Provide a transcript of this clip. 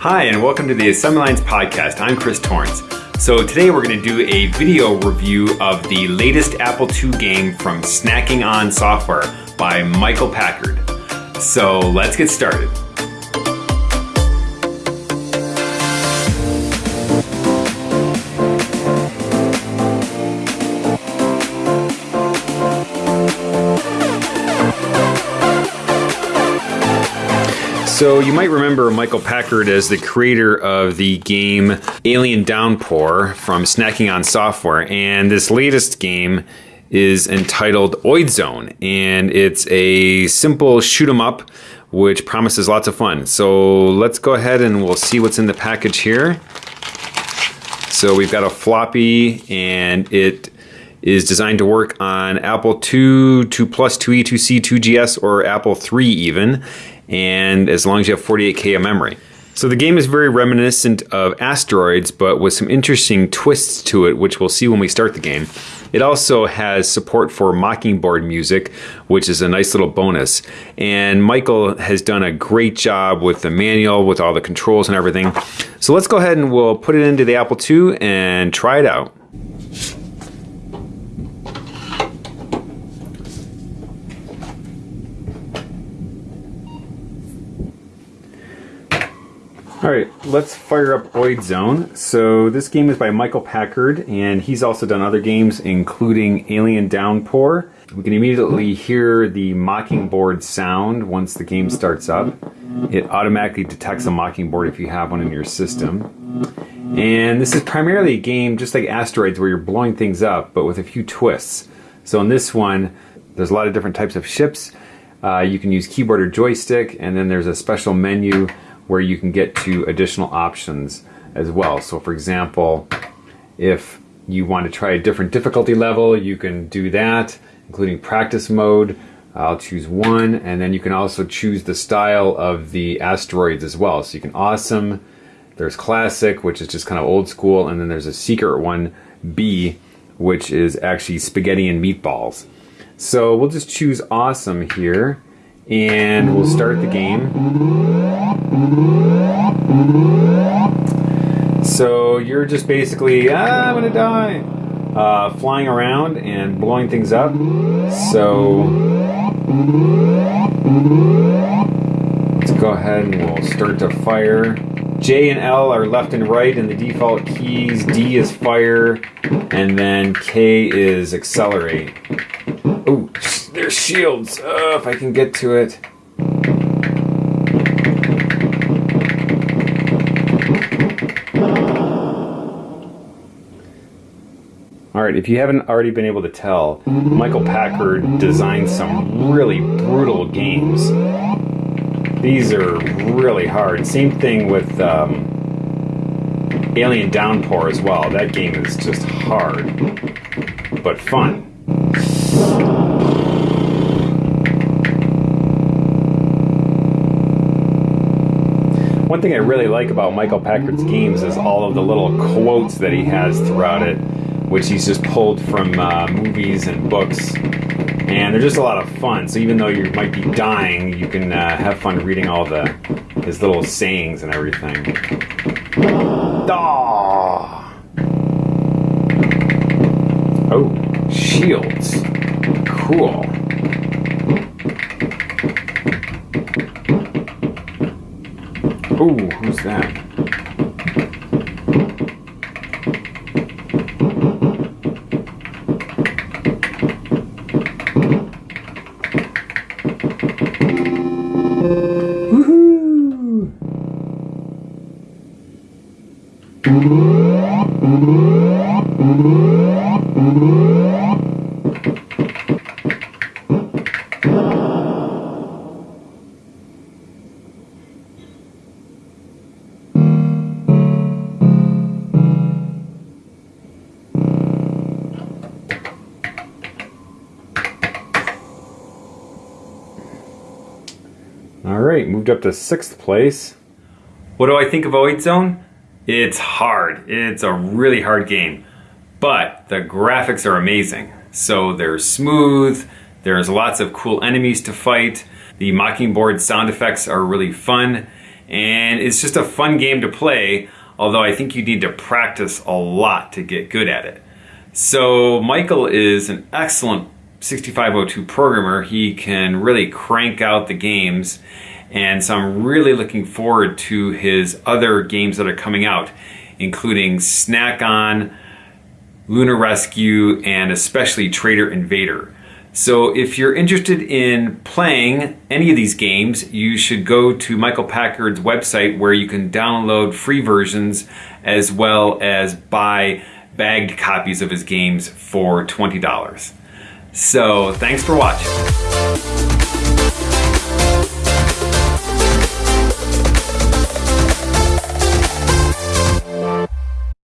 Hi, and welcome to the Assembly Lines podcast. I'm Chris Torrence. So today we're going to do a video review of the latest Apple II game from Snacking On Software by Michael Packard. So let's get started. So you might remember Michael Packard as the creator of the game Alien Downpour from Snacking on Software, and this latest game is entitled Oid Zone, and it's a simple shoot 'em up which promises lots of fun. So let's go ahead and we'll see what's in the package here. So we've got a floppy and it is designed to work on Apple II, 2 Plus, 2E, 2C, 2GS, or Apple III even and as long as you have 48K of memory. So the game is very reminiscent of Asteroids, but with some interesting twists to it, which we'll see when we start the game. It also has support for Mockingboard music, which is a nice little bonus. And Michael has done a great job with the manual, with all the controls and everything. So let's go ahead and we'll put it into the Apple II and try it out. All right, let's fire up Oid Zone. So this game is by Michael Packard, and he's also done other games, including Alien Downpour. We can immediately hear the Mockingboard sound once the game starts up. It automatically detects a Mockingboard if you have one in your system. And this is primarily a game just like Asteroids where you're blowing things up, but with a few twists. So in this one, there's a lot of different types of ships. Uh, you can use keyboard or joystick, and then there's a special menu where you can get to additional options as well. So for example, if you want to try a different difficulty level, you can do that, including practice mode. I'll choose one, and then you can also choose the style of the asteroids as well. So you can awesome, there's classic, which is just kind of old school, and then there's a secret one, B, which is actually spaghetti and meatballs. So we'll just choose awesome here, and we'll start the game. So you're just basically, ah, I'm gonna die, uh, flying around and blowing things up. So let's go ahead and we'll start to fire. J and L are left and right in the default keys. D is fire, and then K is accelerate. Oh, there's shields. Uh, if I can get to it. All right, if you haven't already been able to tell, Michael Packard designed some really brutal games. These are really hard. Same thing with um, Alien Downpour as well. That game is just hard, but fun. One thing I really like about Michael Packard's games is all of the little quotes that he has throughout it, which he's just pulled from uh, movies and books. And they're just a lot of fun. So even though you might be dying, you can uh, have fun reading all the his little sayings and everything. Oh, oh shields. Cool. Ooh, who's that? All right, moved up to sixth place. What do I think of Oid Zone? It's hard. It's a really hard game, but the graphics are amazing. So they're smooth, there's lots of cool enemies to fight, the Mockingboard sound effects are really fun, and it's just a fun game to play, although I think you need to practice a lot to get good at it. So Michael is an excellent 6502 programmer. He can really crank out the games, and so I'm really looking forward to his other games that are coming out, including Snack On, Lunar Rescue, and especially Trader Invader. So if you're interested in playing any of these games, you should go to Michael Packard's website where you can download free versions as well as buy bagged copies of his games for $20. So thanks for watching.